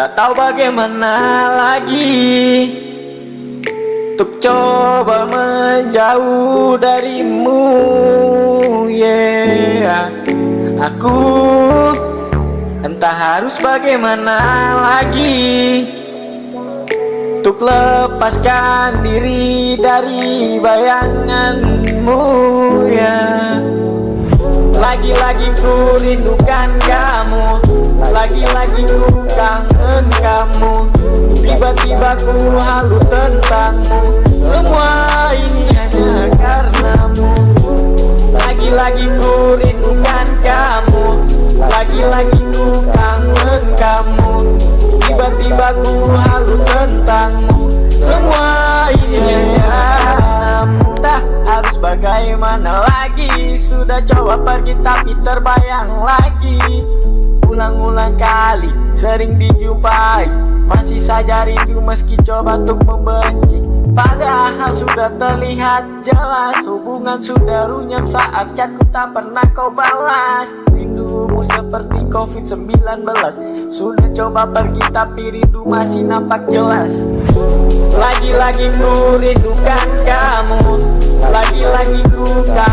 tak tahu bagaimana lagi Untuk coba menjauh darimu Yeah. Aku entah harus bagaimana lagi Untuk lepaskan diri dari bayanganmu ya Lagi-lagi ku rindukan kamu Lagi-lagi ku kangen kamu. Tiba-tiba ku halu tentangmu. Semua ini hanya karenamu. Lagi-lagi ku rindukan kamu. Lagi-lagi ku kangen kamu. Tiba-tiba ku halu tentangmu. Semua ini hanya karenamu. Tak harus bagaimana lagi. Sudah coba pergi tapi terbayang lagi Ulang-ulang kali sering dijumpai. Masih saja rindu meski coba untuk membenci. Padahal sudah terlihat jelas Hubungan sudah runyam saat chatku tak pernah kau balas. Rindumu seperti covid-19 Sudah coba pergi tapi rindu masih nampak jelas. Lagi-lagi ku rindukan kamu. Lagi-lagi ku kangen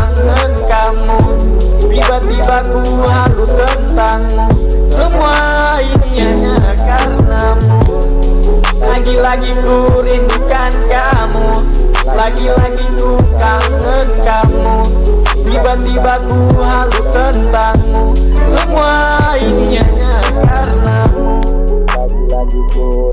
Lagi-lagi ku rindukan kamu. Lagi-lagi ku kangen kamu. Tiba-tiba ku halu tentangmu. Semua ini hanya karenamu. Lagi-lagi ku